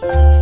嗯。